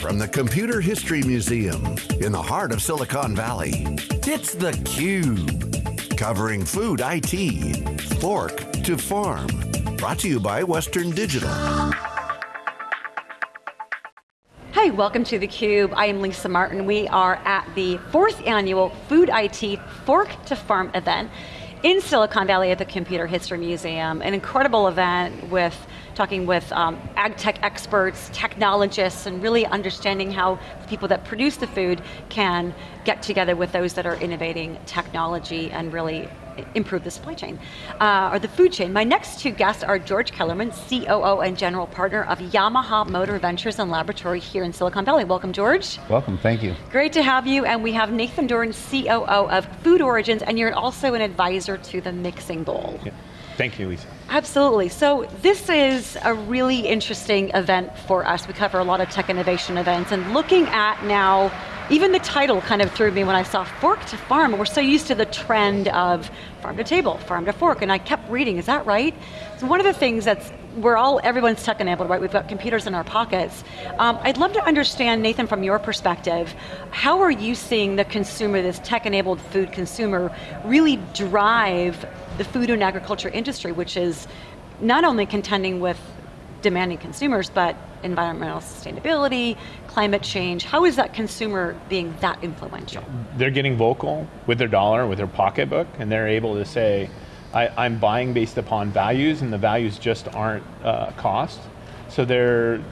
From the Computer History Museum in the heart of Silicon Valley, it's theCUBE. Covering food IT, fork to farm. Brought to you by Western Digital. Hi, welcome to theCUBE. I am Lisa Martin. We are at the fourth annual Food IT Fork to Farm event in Silicon Valley at the Computer History Museum. An incredible event with talking with um, ag tech experts, technologists, and really understanding how the people that produce the food can get together with those that are innovating technology and really improve the supply chain, uh, or the food chain. My next two guests are George Kellerman, COO and General Partner of Yamaha Motor Ventures and Laboratory here in Silicon Valley. Welcome, George. Welcome, thank you. Great to have you, and we have Nathan Doran, COO of Food Origins, and you're also an advisor to the Mixing Bowl. Yeah. Thank you, Lisa. Absolutely, so this is a really interesting event for us. We cover a lot of tech innovation events, and looking at now, even the title kind of threw me when I saw fork to farm. We're so used to the trend of farm to table, farm to fork, and I kept reading, is that right? So one of the things that's, we're all, everyone's tech enabled, right? We've got computers in our pockets. Um, I'd love to understand, Nathan, from your perspective, how are you seeing the consumer, this tech enabled food consumer, really drive the food and agriculture industry, which is not only contending with demanding consumers, but environmental sustainability, climate change. How is that consumer being that influential? They're getting vocal with their dollar, with their pocketbook, and they're able to say, I, am buying based upon values, and the values just aren't uh, cost. So they're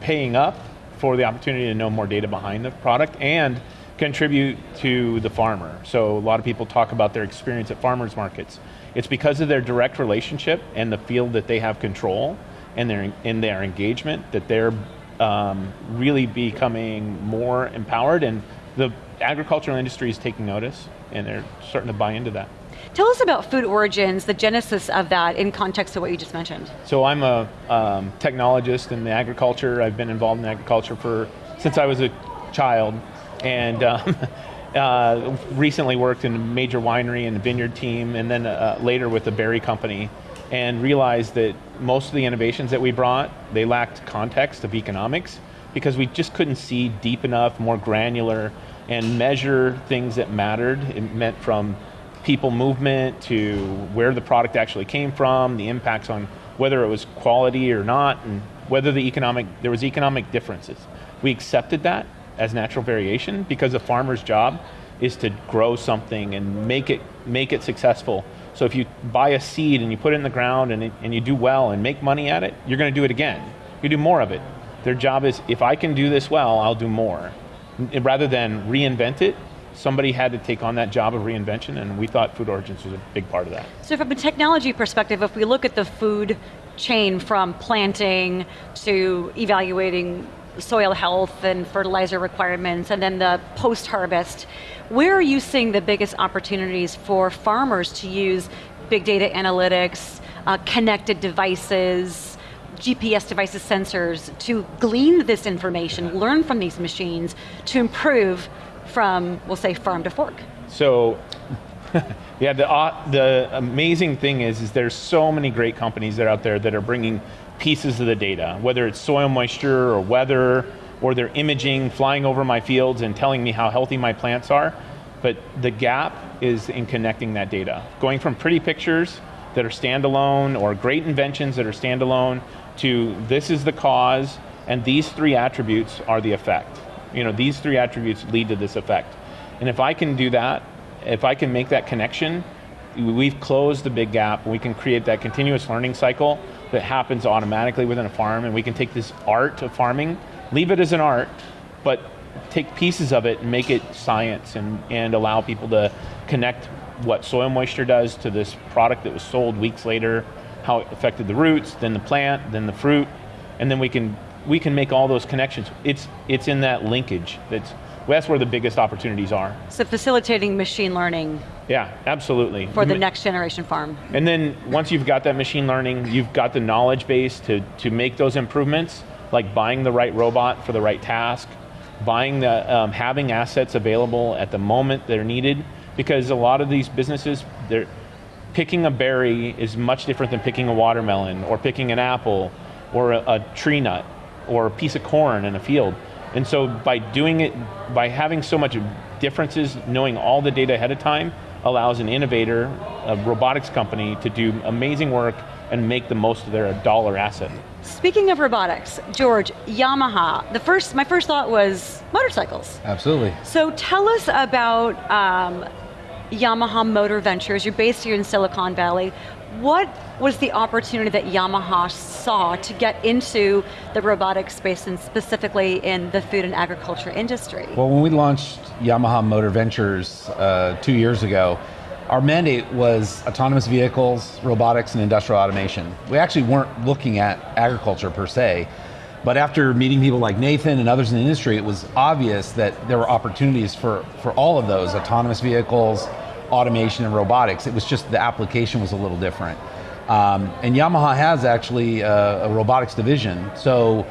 paying up for the opportunity to know more data behind the product and contribute to the farmer. So a lot of people talk about their experience at farmers markets. It's because of their direct relationship and the field that they have control and their, in their engagement that they're um, really becoming more empowered and the agricultural industry is taking notice and they're starting to buy into that. Tell us about Food Origins, the genesis of that in context of what you just mentioned. So I'm a um, technologist in the agriculture. I've been involved in agriculture for since I was a child. And um, uh, recently worked in a major winery and vineyard team, and then uh, later with a berry company, and realized that most of the innovations that we brought, they lacked context of economics, because we just couldn't see deep enough, more granular, and measure things that mattered. It meant from people movement to where the product actually came from, the impacts on whether it was quality or not, and whether the economic, there was economic differences. We accepted that, as natural variation because a farmer's job is to grow something and make it, make it successful. So if you buy a seed and you put it in the ground and, it, and you do well and make money at it, you're going to do it again. You do more of it. Their job is, if I can do this well, I'll do more. Rather than reinvent it, somebody had to take on that job of reinvention and we thought Food Origins was a big part of that. So from a technology perspective, if we look at the food chain from planting to evaluating soil health and fertilizer requirements, and then the post-harvest. Where are you seeing the biggest opportunities for farmers to use big data analytics, uh, connected devices, GPS devices, sensors, to glean this information, learn from these machines, to improve from, we'll say, farm to fork? So, yeah, the, uh, the amazing thing is, is there's so many great companies that are out there that are bringing pieces of the data, whether it's soil moisture or weather, or they're imaging, flying over my fields and telling me how healthy my plants are. But the gap is in connecting that data. Going from pretty pictures that are standalone or great inventions that are standalone to this is the cause and these three attributes are the effect. You know, these three attributes lead to this effect. And if I can do that, if I can make that connection, we've closed the big gap. We can create that continuous learning cycle that happens automatically within a farm and we can take this art of farming, leave it as an art, but take pieces of it and make it science and, and allow people to connect what soil moisture does to this product that was sold weeks later, how it affected the roots, then the plant, then the fruit, and then we can, we can make all those connections. It's, it's in that linkage that's that's where the biggest opportunities are. So facilitating machine learning. Yeah, absolutely. For the next generation farm. And then once you've got that machine learning, you've got the knowledge base to, to make those improvements, like buying the right robot for the right task, buying the, um, having assets available at the moment they're needed, because a lot of these businesses, they're, picking a berry is much different than picking a watermelon, or picking an apple, or a, a tree nut, or a piece of corn in a field And so by doing it, by having so much differences, knowing all the data ahead of time, allows an innovator, a robotics company, to do amazing work and make the most of their dollar asset. Speaking of robotics, George, Yamaha, the first, my first thought was motorcycles. Absolutely. So tell us about um, Yamaha Motor Ventures. You're based here in Silicon Valley. What was the opportunity that Yamaha saw to get into the robotics space and specifically in the food and agriculture industry? Well, when we launched Yamaha Motor Ventures uh, two years ago, our mandate was autonomous vehicles, robotics, and industrial automation. We actually weren't looking at agriculture per se, but after meeting people like Nathan and others in the industry, it was obvious that there were opportunities for, for all of those, autonomous vehicles, automation, and robotics. It was just the application was a little different. Um, and Yamaha has actually a, a robotics division. So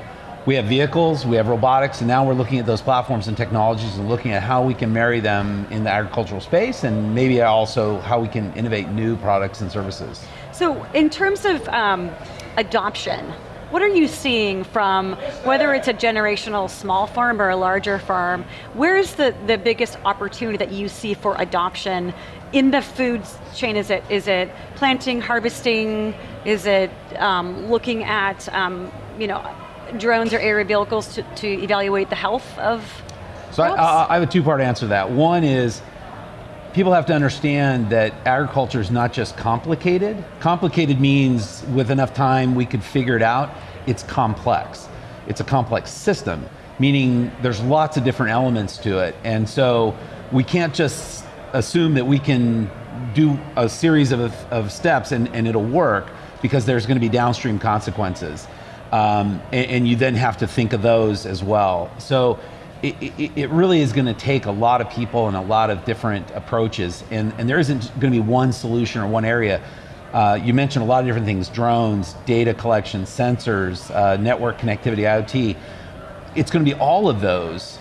we have vehicles, we have robotics, and now we're looking at those platforms and technologies and looking at how we can marry them in the agricultural space and maybe also how we can innovate new products and services. So in terms of um, adoption, what are you seeing from, whether it's a generational small farm or a larger farm, where's the, the biggest opportunity that you see for adoption in the food chain? Is it, is it planting, harvesting, is it um, looking at um, you know, drones or aerial vehicles to, to evaluate the health of So I, I have a two-part answer to that. One is, people have to understand that agriculture is not just complicated. Complicated means with enough time we could figure it out. It's complex. It's a complex system, meaning there's lots of different elements to it. And so we can't just assume that we can do a series of, of steps and, and it'll work because there's going to be downstream consequences. Um, and, and, you then have to think of those as well. So it, it, really is going to take a lot of people and a lot of different approaches, and, and there isn't going to be one solution or one area. Uh, you mentioned a lot of different things, drones, data collection, sensors, uh, network connectivity, IoT. It's going to be all of those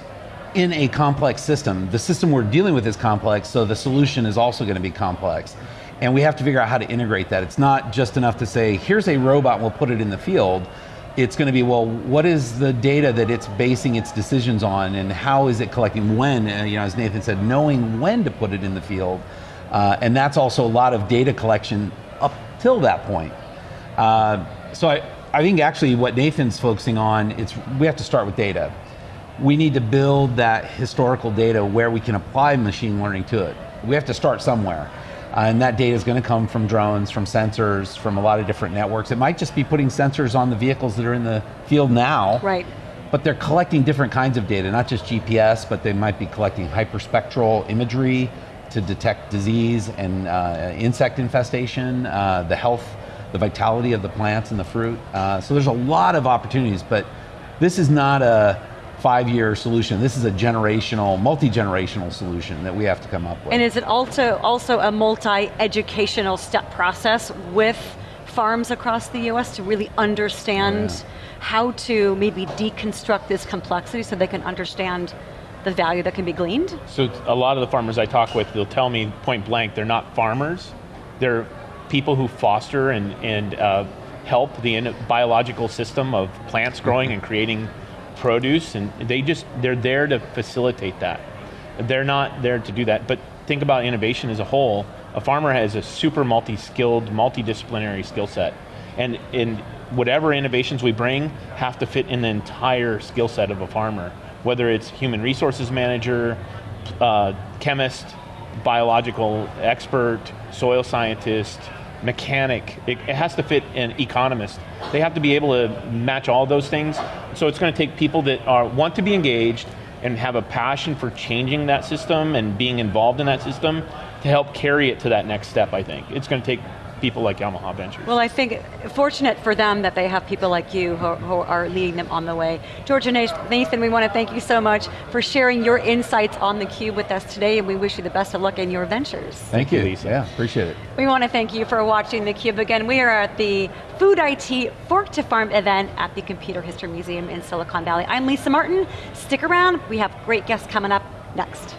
in a complex system. The system we're dealing with is complex, so the solution is also going to be complex. And we have to figure out how to integrate that. It's not just enough to say, here's a robot, we'll put it in the field it's going to be, well, what is the data that it's basing its decisions on and how is it collecting when, uh, you know, as Nathan said, knowing when to put it in the field. Uh, and that's also a lot of data collection up till that point. Uh, so I, I think actually what Nathan's focusing on, it's, we have to start with data. We need to build that historical data where we can apply machine learning to it. We have to start somewhere. Uh, and that data is going to come from drones, from sensors, from a lot of different networks. It might just be putting sensors on the vehicles that are in the field now. Right. But they're collecting different kinds of data, not just GPS, but they might be collecting hyperspectral imagery to detect disease and uh, insect infestation, uh, the health, the vitality of the plants and the fruit. Uh, so there's a lot of opportunities, but this is not a five-year solution. This is a generational, multi-generational solution that we have to come up with. And is it also, also a multi-educational step process with farms across the US to really understand yeah. how to maybe deconstruct this complexity so they can understand the value that can be gleaned? So a lot of the farmers I talk with, they'll tell me point blank, they're not farmers, they're people who foster and, and uh, help the biological system of plants growing and creating produce, and they just, they're there to facilitate that. They're not there to do that, but think about innovation as a whole. A farmer has a super multi-skilled, multidisciplinary skill set. And in whatever innovations we bring have to fit in the entire skill set of a farmer, whether it's human resources manager, uh, chemist, biological expert, soil scientist, mechanic, it, it, has to fit an economist. They have to be able to match all those things. So it's going to take people that are want to be engaged and have a passion for changing that system and being involved in that system to help carry it to that next step, I think. It's going to take people like Yamaha Ventures. Well, I think fortunate for them that they have people like you who, who are leading them on the way. George and Nathan, we want to thank you so much for sharing your insights on theCUBE with us today, and we wish you the best of luck in your ventures. Thank, thank you, Lisa. Yeah, appreciate it. We want to thank you for watching theCUBE again. We are at the Food IT Fork to Farm event at the Computer History Museum in Silicon Valley. I'm Lisa Martin. Stick around, we have great guests coming up next.